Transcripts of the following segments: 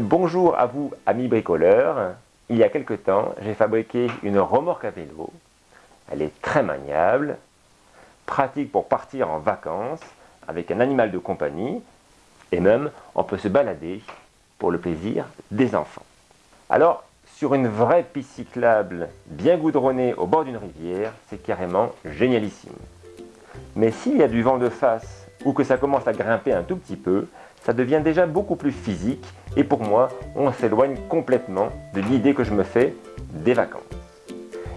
Bonjour à vous amis bricoleurs. Il y a quelque temps, j'ai fabriqué une remorque à vélo. Elle est très maniable, pratique pour partir en vacances avec un animal de compagnie et même on peut se balader pour le plaisir des enfants. Alors, sur une vraie piste cyclable bien goudronnée au bord d'une rivière, c'est carrément génialissime. Mais s'il y a du vent de face ou que ça commence à grimper un tout petit peu, ça devient déjà beaucoup plus physique et pour moi, on s'éloigne complètement de l'idée que je me fais des vacances.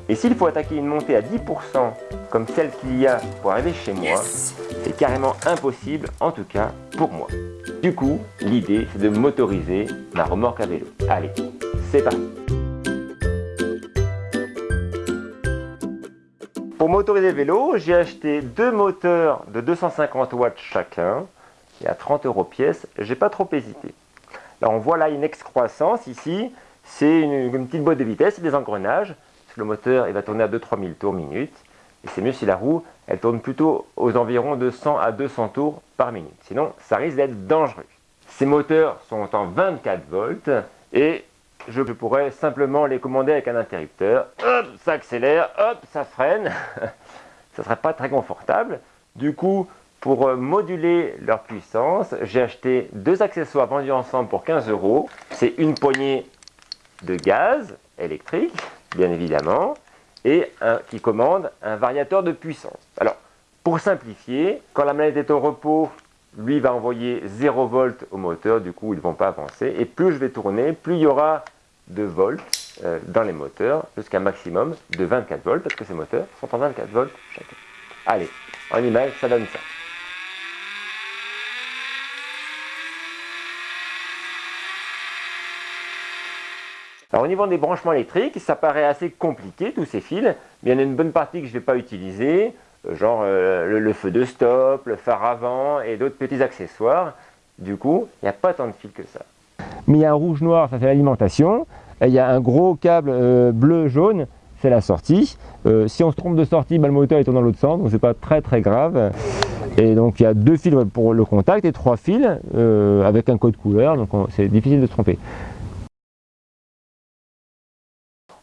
Et s'il faut attaquer une montée à 10% comme celle qu'il y a pour arriver chez moi, c'est carrément impossible, en tout cas pour moi. Du coup, l'idée c'est de motoriser ma remorque à vélo. Allez, c'est parti Pour motoriser le vélo, j'ai acheté deux moteurs de 250 watts chacun, et à 30 euros pièce, j'ai pas trop hésité. Alors on voit là une excroissance ici, c'est une, petite boîte de vitesse des engrenages, le moteur il va tourner à 2-3 000 tours minute, et c'est mieux si la roue elle tourne plutôt aux environs de 100 à 200 tours par minute, sinon ça risque d'être dangereux. Ces moteurs sont en 24 volts, et je pourrais simplement les commander avec un interrupteur, hop, ça accélère, hop, ça freine, ça ne serait pas très confortable. Du coup, pour euh, moduler leur puissance, j'ai acheté deux accessoires vendus ensemble pour 15 euros. C'est une poignée de gaz électrique, bien évidemment, et un, qui commande un variateur de puissance. Alors, pour simplifier, quand la manette est au repos, lui va envoyer 0 volts au moteur, du coup ils ne vont pas avancer. Et plus je vais tourner, plus il y aura de volts euh, dans les moteurs, jusqu'à un maximum de 24 volts, parce que ces moteurs sont en 24 volts chacun. Allez, en image, ça donne ça. Alors au niveau des branchements électriques, ça paraît assez compliqué tous ces fils, mais il y en a une bonne partie que je ne vais pas utiliser, euh, genre euh, le, feu de stop, le phare avant et d'autres petits accessoires. Du coup, il n'y a pas tant de fils que ça. Mais il y a un rouge-noir, ça fait l'alimentation, il y a un gros câble euh, bleu-jaune, c'est la sortie. si on se trompe de sortie, bah, le moteur est dans l'autre sens, donc c'est pas très très grave. Et donc il y a deux fils pour le contact et trois fils avec un code couleur, donc c'est difficile de se tromper.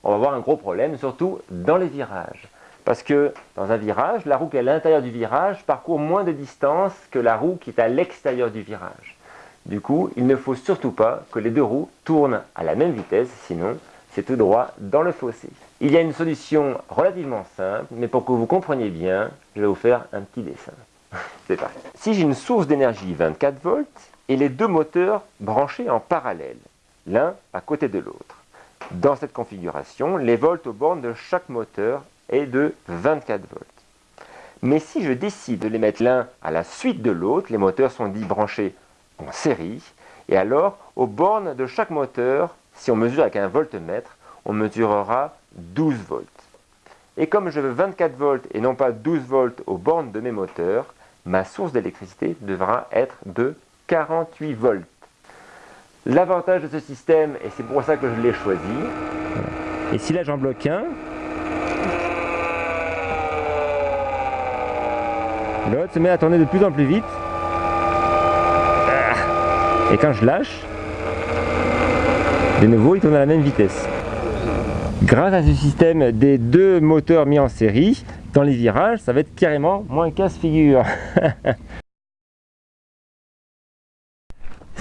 On va avoir un gros problème, surtout dans les virages. Parce que dans un virage, la roue qui est à l'intérieur du virage parcourt moins de distance que la roue qui est à l'extérieur du virage. Du coup, il ne faut surtout pas que les deux roues tournent à la même vitesse, sinon c'est tout droit dans le fossé. Il y a une solution relativement simple, mais pour que vous compreniez bien, je vais vous faire un petit dessin. c'est parti. Si j'ai une source d'énergie 24 volts et les deux moteurs branchés en parallèle, l'un à côté de l'autre, dans cette configuration, les volts aux bornes de chaque moteur est de 24 volts. Mais si je décide de les mettre l'un à la suite de l'autre, les moteurs sont dits branchés en série, et alors aux bornes de chaque moteur, si on mesure avec un voltmètre, on mesurera 12 volts. Et comme je veux 24 volts et non pas 12 volts aux bornes de mes moteurs, ma source d'électricité devra être de 48 volts. L'avantage de ce système, et c'est pour ça que je l'ai choisi, et si là j'en bloque un, l'autre se met à tourner de plus en plus vite. Et quand je lâche, de nouveau il tourne à la même vitesse. Grâce à ce système des deux moteurs mis en série, dans les virages, ça va être carrément moins casse-figure.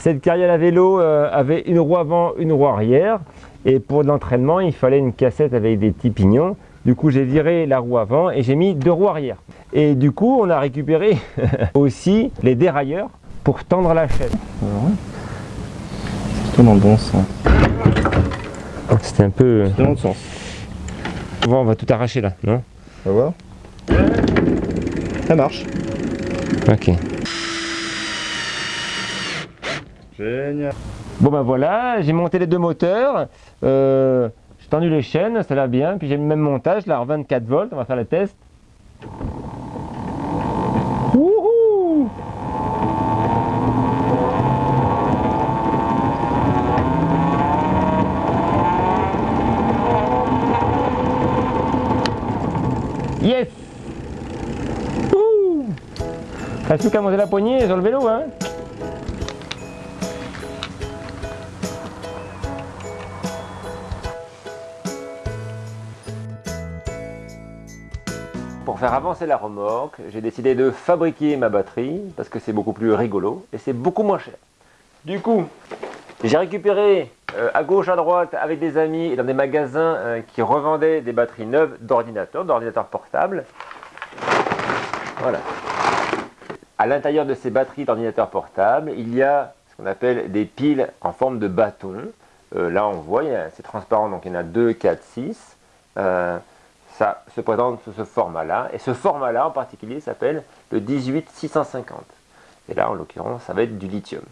Cette carrière à vélo euh, avait une roue avant, une roue arrière. Et pour l'entraînement, il fallait une cassette avec des petits pignons. Du coup, j'ai viré la roue avant et j'ai mis deux roues arrière. Et du coup, on a récupéré aussi les dérailleurs pour tendre la chaîne. C'est plutôt dans le bon sens. C'était un peu... dans le sens. Bon, on va tout arracher là, non? On va voir. Ça marche. Ok. Génial. Bon ben voilà, j'ai monté les deux moteurs, euh, j'ai tendu les chaînes, ça va bien, puis j'ai le même montage là en 24 volts, on va faire le test. Wouhou Yes Wouhou Reste plus qu'à monter la poignée sur le vélo hein? Pour faire avancer la remorque, j'ai décidé de fabriquer ma batterie parce que c'est beaucoup plus rigolo et c'est beaucoup moins cher. Du coup, j'ai récupéré euh, à gauche, à droite, avec des amis et dans des magasins euh, qui revendaient des batteries neuves d'ordinateurs, d'ordinateurs portables. Voilà. À l'intérieur de ces batteries d'ordinateurs portables, il y a ce qu'on appelle des piles en forme de bâton. Euh, là, on voit, c'est transparent, donc il y en a 2, 4, 6 ça se présente sous ce format-là. Et ce format-là en particulier s'appelle le 18650. Et là, en l'occurrence, ça va être du lithium.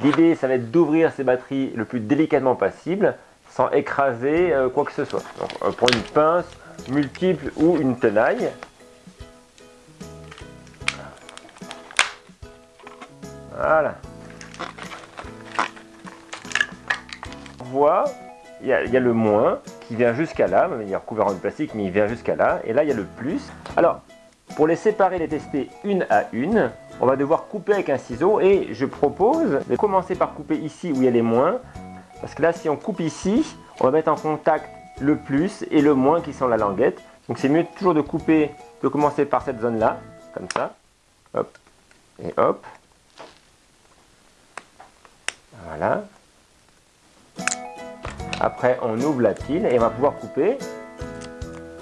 L'idée, ça va être d'ouvrir ces batteries le plus délicatement possible, sans écraser euh, quoi que ce soit. Donc, on prend une pince multiple ou une tenaille. Voilà. On voit, il y, a, le moins, qui vient jusqu'à là, il est recouvert en plastique, mais il vient jusqu'à là, et là il y a le plus. Alors, pour les séparer, les tester une à une, on va devoir couper avec un ciseau, et je propose de commencer par couper ici où il y a les moins, parce que là si on coupe ici, on va mettre en contact le plus et le moins qui sont la languette. Donc c'est mieux toujours de couper, de commencer par cette zone là, comme ça, hop, et hop, voilà, après, on ouvre la pile et on va pouvoir couper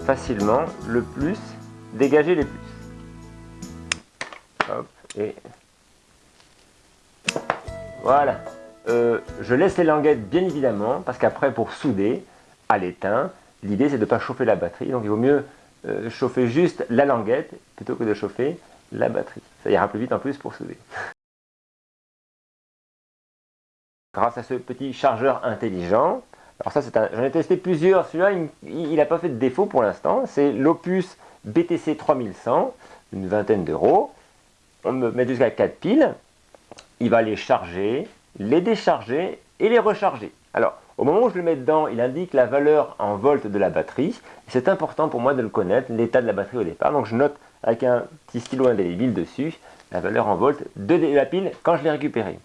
facilement le plus, dégager les plus. Hop, et voilà. Euh, je laisse les languettes bien évidemment, parce qu'après pour souder à l'étain, l'idée c'est de ne pas chauffer la batterie, donc il vaut mieux euh, chauffer juste la languette plutôt que de chauffer la batterie. Ça ira plus vite en plus pour souder. Grâce à ce petit chargeur intelligent, alors ça, c'est j'en ai testé plusieurs. Celui-là, il n'a pas fait de défaut pour l'instant. C'est l'Opus BTC 3100, une vingtaine d'euros. On me met jusqu'à 4 piles. Il va les charger, les décharger et les recharger. Alors, au moment où je le mets dedans, il indique la valeur en volts de la batterie. C'est important pour moi de le connaître, l'état de la batterie au départ. Donc, je note avec un petit stylo indélébile dessus la valeur en volts de la pile quand je l'ai récupérée.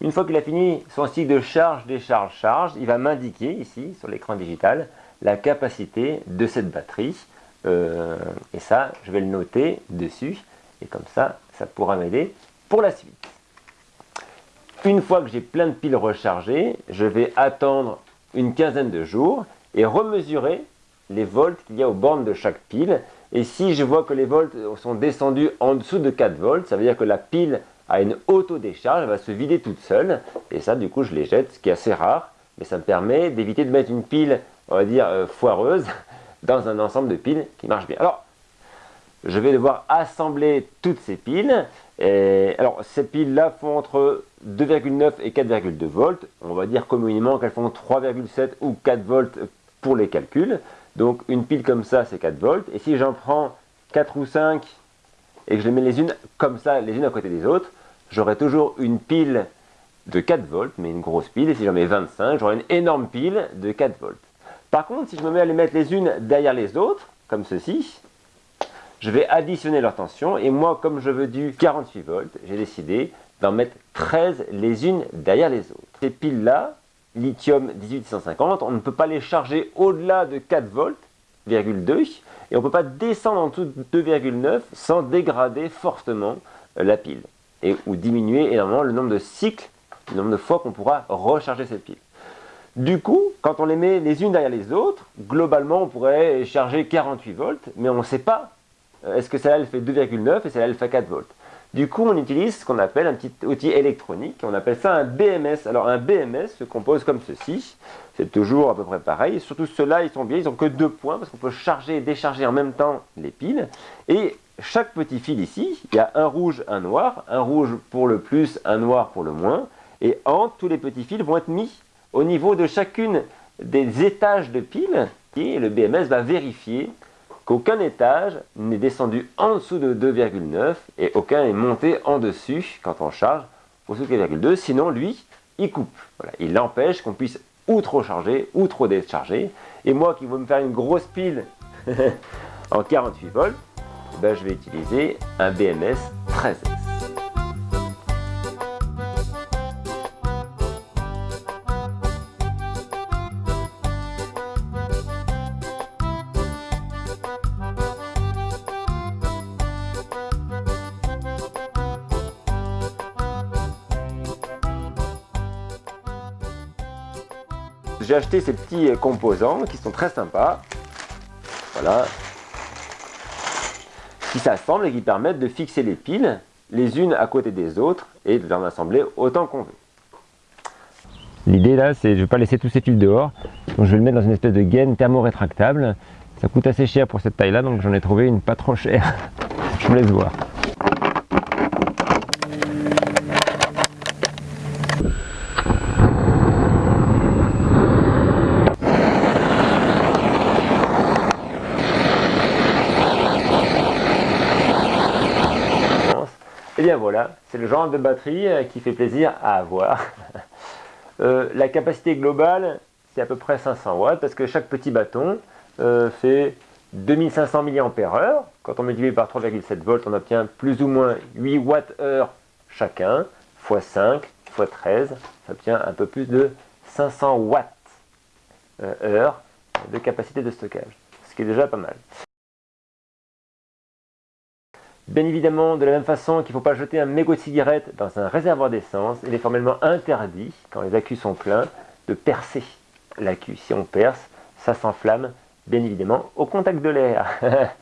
Une fois qu'il a fini son cycle de charge, décharge, charge, il va m'indiquer ici sur l'écran digital la capacité de cette batterie. Euh, et ça, je vais le noter dessus. Et comme ça, ça pourra m'aider pour la suite. Une fois que j'ai plein de piles rechargées, je vais attendre une quinzaine de jours et remesurer les volts qu'il y a aux bornes de chaque pile. Et si je vois que les volts sont descendus en dessous de 4 volts, ça veut dire que la pile à une auto-décharge, elle va se vider toute seule. Et ça, du coup, je les jette, ce qui est assez rare. Mais ça me permet d'éviter de mettre une pile, on va dire, euh, foireuse dans un ensemble de piles qui marche bien. Alors, je vais devoir assembler toutes ces piles. Et, alors, ces piles-là font entre 2,9 et 4,2 volts. On va dire communément qu'elles font 3,7 ou 4 volts pour les calculs. Donc, une pile comme ça, c'est 4 volts. Et si j'en prends 4 ou 5 et que je les mets les unes comme ça, les unes à côté des autres, j'aurai toujours une pile de 4 volts, mais une grosse pile, et si j'en mets 25, j'aurai une énorme pile de 4 volts. Par contre, si je me mets à les mettre les unes derrière les autres, comme ceci, je vais additionner leur tension, et moi, comme je veux du 48 volts, j'ai décidé d'en mettre 13 les unes derrière les autres. Ces piles-là, lithium 18650, on ne peut pas les charger au-delà de 4 volts, et on ne peut pas descendre en dessous de 2,9 sans dégrader fortement la pile et, ou diminuer énormément le nombre de cycles, le nombre de fois qu'on pourra recharger cette pile. Du coup, quand on les met les unes derrière les autres, globalement on pourrait charger 48 volts, mais on ne sait pas euh, est-ce que celle-là elle fait 2,9 et celle-là elle fait 4 volts. Du coup, on utilise ce qu'on appelle un petit outil électronique, on appelle ça un BMS. Alors un BMS se compose comme ceci, c'est toujours à peu près pareil, surtout ceux-là, ils sont bien, ils n'ont que deux points, parce qu'on peut charger et décharger en même temps les piles, et chaque petit fil ici, il y a un rouge, un noir, un rouge pour le plus, un noir pour le moins, et entre tous les petits fils vont être mis au niveau de chacune des étages de piles, et le BMS va vérifier qu'aucun étage n'est descendu en dessous de 2,9 et aucun est monté en dessus quand on charge au dessous de 4,2, sinon lui, il coupe. Voilà, il empêche qu'on puisse ou trop charger ou trop décharger. Et moi qui veux me faire une grosse pile en 48 volts, ben, je vais utiliser un BMS 13S. J'ai acheté ces petits composants qui sont très sympas. Voilà, qui s'assemblent et qui permettent de fixer les piles les unes à côté des autres et de les assembler autant qu'on veut. L'idée là, c'est je ne vais pas laisser tous ces fils dehors, donc je vais le mettre dans une espèce de gaine thermo-rétractable. Ça coûte assez cher pour cette taille là, donc j'en ai trouvé une pas trop chère. je vous laisse voir. Et eh bien voilà, c'est le genre de batterie euh, qui fait plaisir à avoir. Euh, la capacité globale, c'est à peu près 500 watts parce que chaque petit bâton euh, fait 2500 mAh. Quand on multiplie par 3,7 volts, on obtient plus ou moins 8 watts heure chacun, x 5, x 13, ça obtient un peu plus de 500 watts heure de capacité de stockage, ce qui est déjà pas mal. Bien évidemment, de la même façon qu'il ne faut pas jeter un mégot de cigarette dans un réservoir d'essence, il est formellement interdit, quand les accus sont pleins, de percer l'accu. Si on perce, ça s'enflamme, bien évidemment, au contact de l'air.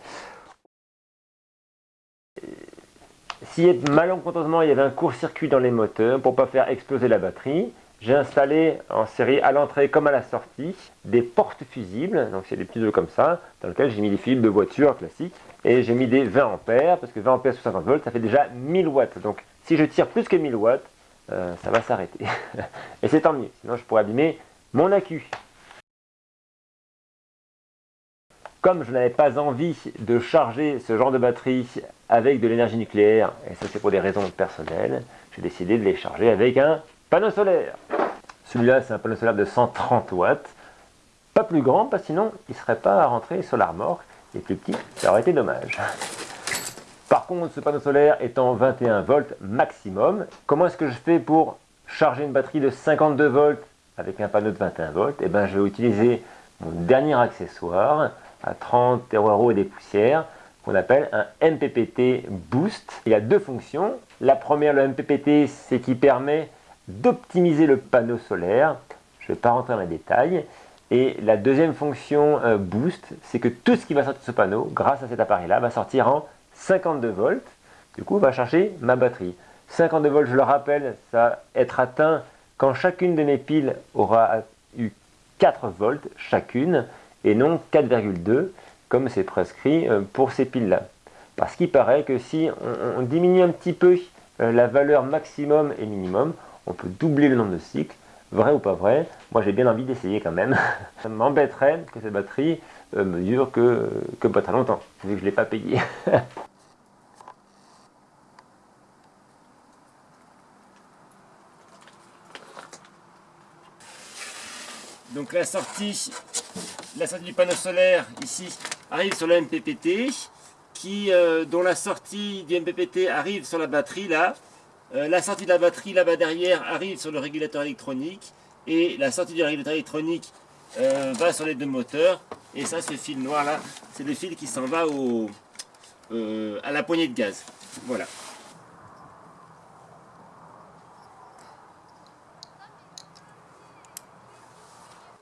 si malencontreusement il y avait un court-circuit dans les moteurs, pour ne pas faire exploser la batterie, j'ai installé en série à l'entrée comme à la sortie des portes fusibles, donc c'est des petits œufs comme ça, dans lesquels j'ai mis des fils de voiture classiques, et j'ai mis des 20 ampères, parce que 20 ampères sous 50 volts, ça fait déjà 1000 watts. Donc si je tire plus que 1000 watts, euh, ça va s'arrêter. et c'est tant mieux, sinon je pourrais abîmer mon accu. Comme je n'avais pas envie de charger ce genre de batterie avec de l'énergie nucléaire, et ça c'est pour des raisons personnelles, j'ai décidé de les charger avec un Panneau solaire. Celui-là, c'est un panneau solaire de 130 watts. Pas plus grand, parce que sinon, il ne serait pas à rentrer sur l'armor. Et plus petit, ça aurait été dommage. Par contre, ce panneau solaire étant 21 volts maximum, comment est-ce que je fais pour charger une batterie de 52 volts avec un panneau de 21 volts? Eh bien, je vais utiliser mon dernier accessoire à 30 euros et des poussières qu'on appelle un MPPT Boost. Il y a deux fonctions. La première, le MPPT, c'est qui permet d'optimiser le panneau solaire. Je ne vais pas rentrer dans les détails. Et la deuxième fonction euh, boost, c'est que tout ce qui va sortir de ce panneau, grâce à cet appareil-là, va sortir en 52 volts. Du coup, va chercher ma batterie. 52 volts, je le rappelle, ça va être atteint quand chacune de mes piles aura eu 4 volts chacune, et non 4,2, comme c'est prescrit euh, pour ces piles-là. Parce qu'il paraît que si on, diminue un petit peu euh, la valeur maximum et minimum, on peut doubler le nombre de cycles, vrai ou pas vrai, moi j'ai bien envie d'essayer quand même. Ça m'embêterait que cette batterie euh, me dure que, pas très longtemps, vu que je ne l'ai pas payé. Donc la sortie, la sortie du panneau solaire ici arrive sur le MPPT, qui, euh, dont la sortie du MPPT arrive sur la batterie là, euh, la sortie de la batterie là-bas derrière arrive sur le régulateur électronique et la sortie du régulateur électronique euh, va sur les deux moteurs et ça ce fil noir là c'est le fil qui s'en va euh, à la poignée de gaz. Voilà.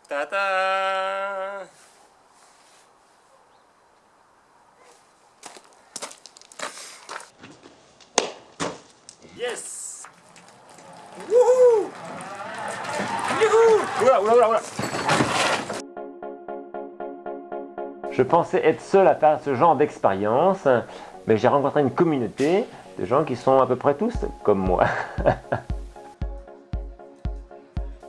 Ta Je pensais être seul à faire ce genre d'expérience, mais j'ai rencontré une communauté de gens qui sont à peu près tous comme moi.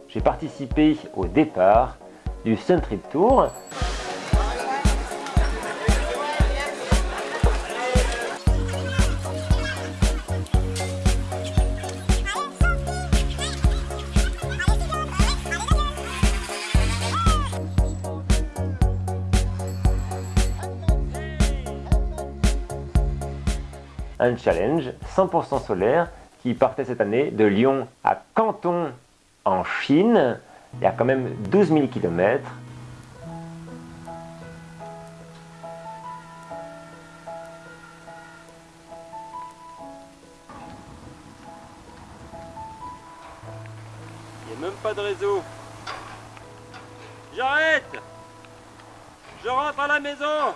j'ai participé au départ du Sun Trip Tour challenge 100% solaire qui partait cette année de Lyon à Canton en Chine. Il y a quand même 12 000 km. Il n'y a même pas de réseau. J'arrête Je rentre à la maison